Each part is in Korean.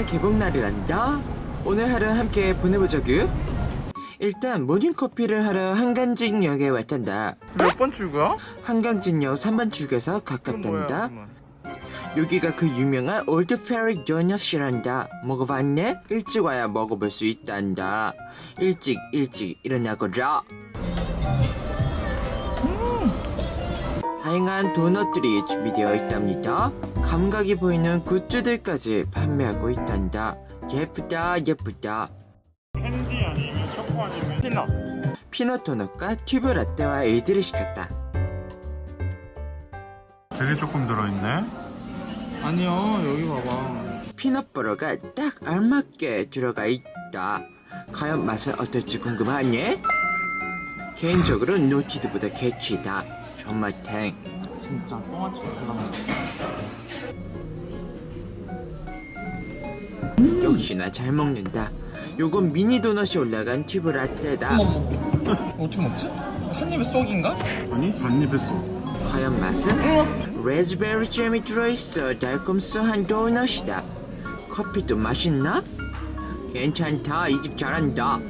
10월 개봉날이란다. 오늘 하루 함께 보내보자구. 일단 모닝커피를 하러 한강진역에 왔단다. 몇 번 출구야? 한강진역 3번 출구에서 가깝단다. 여기가 그 유명한 올드 페리 도넛이란다. 먹어봤네? 일찍 와야 먹어볼 수 있단다. 일찍 일찍 일어나거라 다양한 도넛들이 준비되어 있답니다. 감각이 보이는 굿즈들까지 판매하고 있단다. 예쁘다 예쁘다. 캔디 아니면 초코 아니면 peanut. peanut 도넛과 큐브 라떼와 에이드를 시켰다. 되게 조금 들어있네. 아니요 여기 봐봐. peanut butter가 딱 알맞게 들어가 있다. 과연 맛은 어떨지 궁금하니? 개인적으로 노티드보다 개취다. 정말 탱. 진짜 똥아치 졸라 역시나 잘 먹는다. 요건 미니 도넛이 올라간 튜브 라떼다. 어머머 어떻게 먹지? 한 입에 쏙인가? 아니 반 입에 쏙 과연 맛은? 레즈베리 잼이 들어있어 달콤스한 도넛이다. 커피도 맛있나? 괜찮다. 이 집 잘한다.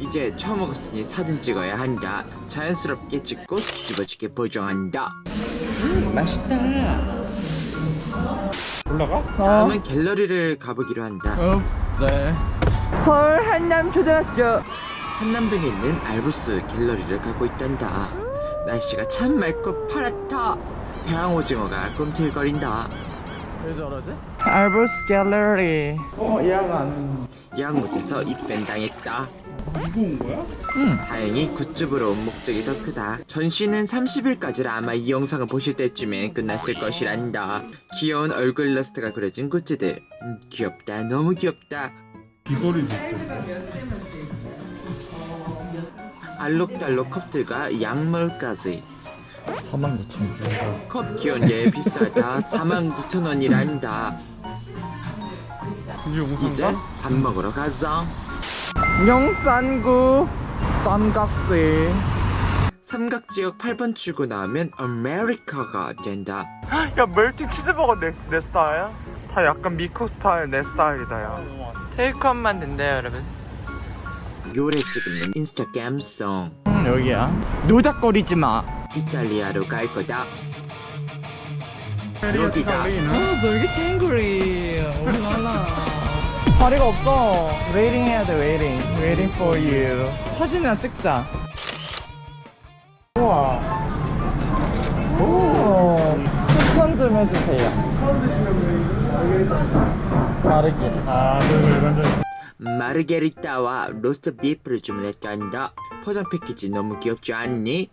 이제 처음 먹었으니 사진 찍어야 한다. 자연스럽게 찍고 뒤집어지게 보정한다. 음, 맛있다. 올라가? 다음은 갤러리를 가보기로 한다. 없어 서울 한남초등학교 한남동에 있는 알부스 갤러리를 가고 있단다. 날씨가 참 맑고 파랗다. 대왕오징어가 꿈틀거린다. 왜 저러지? 알부스 갤러리 어 예약 안 예약 못해서 입밴 당했다. 이거 온 거야? 다행히 굿즈부로 온 목적이 더 크다. 전시는 30일까지라 아마 이 영상을 보실 때쯤엔 끝났을 것이란다. 귀여운 얼굴 일러스트가 그려진 굿즈들. 음, 귀엽다. 너무 귀엽다. 귀걸이 좋대 알록달록 컵들과 약물까지. 49,000원. 컵 귀여운 게 비싸다. 49,000원이란다. 이게 무슨 이제 밥 먹으러 가자. 영산구 삼각시 삼각지역 8번 출구 나오면 아메리카가 된다. 야 멜티 치즈버거 내, 내 스타일? 다 약간 미코 스타일 내 스타일이다 야. 테이크아웃만 된대요 여러분. 요래 찍는 인스타그램송 음 여기야. 노닥거리지 마. 이탈리아로 갈 거다. 여기다. 어, 저기 탱글이 올라라 자리가 없어. waiting 해야 돼 waiting waiting for you. 사진이나 찍자. 우와. 오 추천 좀 해주세요. 아 일반적인 마르게리따와 로스트 비프를 주문했단다 포장 패키지 너무 귀엽지 않니?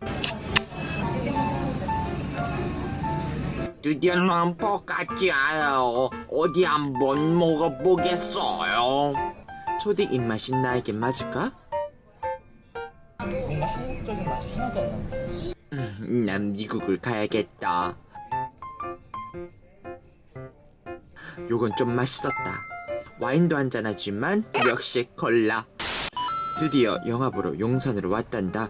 드디어 람퍼같지 않아요 어디 한번 먹어보겠어요 초딩 입맛이 나에게 맞을까? 뭔가 한국적인 맛이 하나도 안 난다 음, 난 미국을 가야겠다. 요건 좀 맛있었다. 와인도 한잔하지만 역시 콜라. 드디어 영화보러 용산으로 왔단다.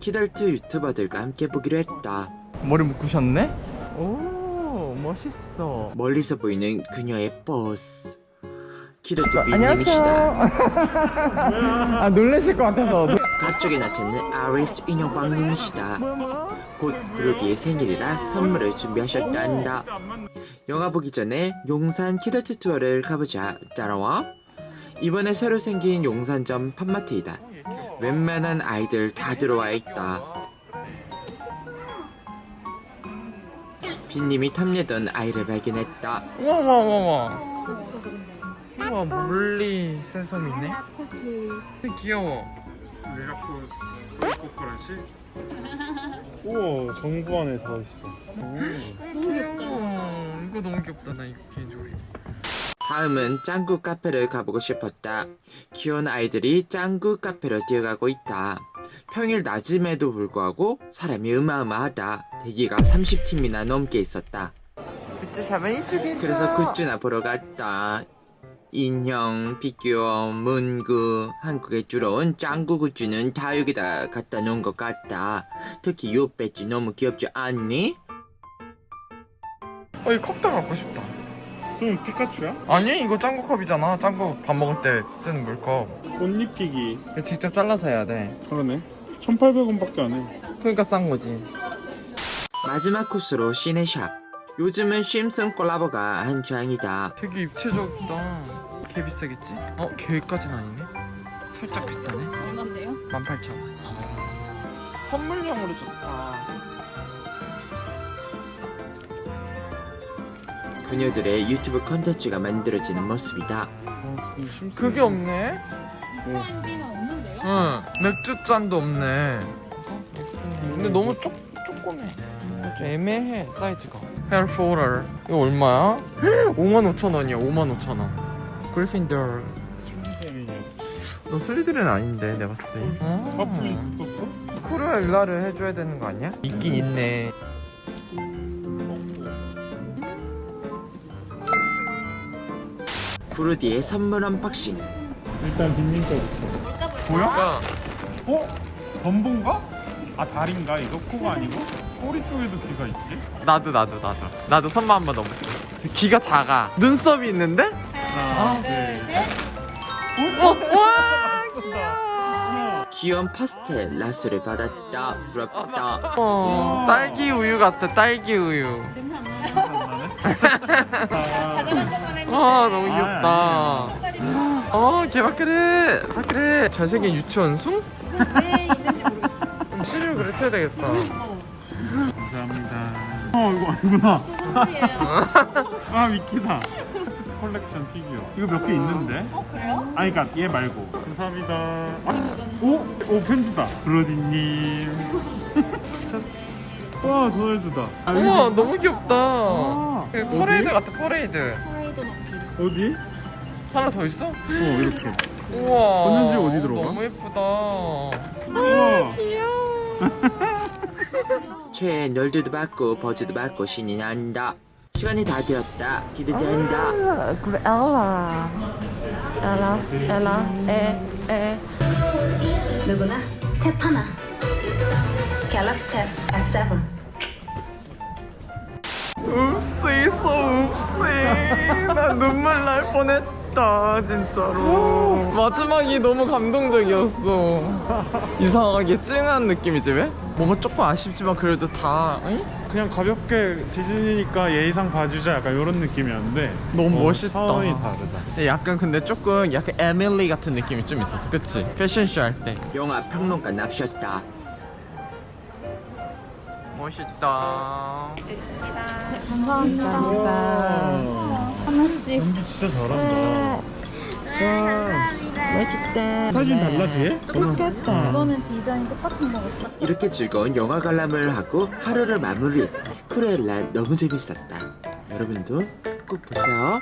키덜트 유튜버들과 함께 보기로 했다. 머리 묶으셨네? 오 멋있어 멀리서 보이는 그녀의 버스. 키덜트 미님이시다. 아 놀라실 것 같아서 갑자기 나타난 아리스 인형빵님이시다. 곧 브로디의 생일이라 선물을 준비하셨단다. 영화 보기 전에 용산 키덜트 투어를 가보자. 따라와. 이번에 새로 생긴 용산점 팝마트이다. 웬만한 아이들 다 들어와 있다. 빈님이 탐내던 아이를 발견했다. 어머머머머. 우와 물리 센섬이네. 귀여워. 레가쿠 소이코코라시 우와 정부 안에 다 있어. 귀여워. 이거 너무 귀엽다 나 이거 개인적으로 다음은 짱구 카페를 가보고 싶었다. 귀여운 아이들이 짱구 카페로 뛰어가고 있다. 평일 낮임에도 불구하고 사람이 어마어마하다. 대기가 30팀이나 넘게 있었다. 굿즈샵은 이쪽에 있어 그래서 굿즈나 보러 갔다. 인형, 피규어, 문구, 한국에 주로 온 짱구 굿즈는 다 여기다 갖다 놓은 것 같다. 특히 요 배지 너무 귀엽지 않니? 어, 이 컵도 갖고 싶다 좀 피카츄야? 아니 이거 짱구 컵이잖아 짱구 밥 먹을 때 쓰는 물컵 꽃잎 끼기 직접 잘라서 해야 돼 그러네 1800원밖에 안해 그러니까 싼 거지 마지막 코스로 시네샵. 요즘은 심슨 콜라보가 한창이다. 되게 입체적이다 개 비싸겠지? 어? 개까진 아니네 살짝 비싸네 얼마인데요? 18,000원 선물용으로 좋다 그녀들의 유튜브 컨텐츠가 만들어지는 모습이다. 그게 없네? 사인비는 없는데요? 응 맥주잔도 없네 근데 너무 쪼, 조그매 좀 애매해 사이즈가 폴더 이거 얼마야? 55,000원이야 55,000원 그리핀더 너 슬리드는 아닌데 내가 봤을 때 커플 어. 떴어? 크루엘라를 해줘야 되는 거 아니야? 있긴 있네 브로디의 선물 언박싱. 일단 빈님 거부터 보여? 야 어? 덤본가? 아 다리인가 이거? 코가 아니고? 꼬리 쪽에도 귀가 있지? 나도 나도 나도 나도 손만 한번 넣어볼게 귀가 작아 눈썹이 있는데? 하나 둘셋 어? 와 귀여운 파스텔 랏소를 받았다. 부럽다. 어, 딸기 우유 같아 딸기 우유 냄새 안 나요? 것만 해도 아 너무 아, 귀엽다. 색깔이 어 개박그래 박그래 잘생긴 유치원숭? 왜 있는지 모르겠어요 시리얼 그렇게 해야 되겠다. 감사합니다. 어 이거 아니구나. 아 미키다. 컬렉션 피규어. 이거 몇 개 있는데? 어 그래요? 아니 그니까 얘 말고. 감사합니다. 아, 오? 오 편지다. 브로디님. 와 도널드다. 아, 우와 너무 귀엽다. 아, 그? 퍼레이드 같아 퍼레이드 어디? 하나 더 있어? 어 이렇게 우와 건전지 어디 들어가? 너무 예쁘다 우와 최애 널드도 받고 버즈도 받고 신이 난다. 시간이 다 되었다. 기대된다. 크루엘라 엘라 엘라 에에 누구나 테타나 갤럭시 탭 S7 읍스 있어 읍스 나 눈물 날 뻔했다 진짜로 마지막이 너무 감동적이었어 이상하게 찡한 느낌이지 왜? 뭔가 조금 아쉽지만 그래도 다 응? 그냥 가볍게 디즈니니까 예의상 봐주자 약간 이런 느낌이었는데 너무 어, 멋있다. 차원이 다르다 약간 근데 조금 약간 에밀리 같은 느낌이 좀 있었어 그치? 패션쇼 할 때 영화 평론가 납셨다. 멋있다 감사합니다 하나씩. 연기 진짜 잘한다. 멋있다 사진 달라 뒤에? 똑같다. 이거는 디자인 똑같은 거 같아. 이렇게 즐거운 영화 관람을 하고 하루를 마무리했다. 크루엘라 너무 재밌었다. 여러분도 꼭 보세요.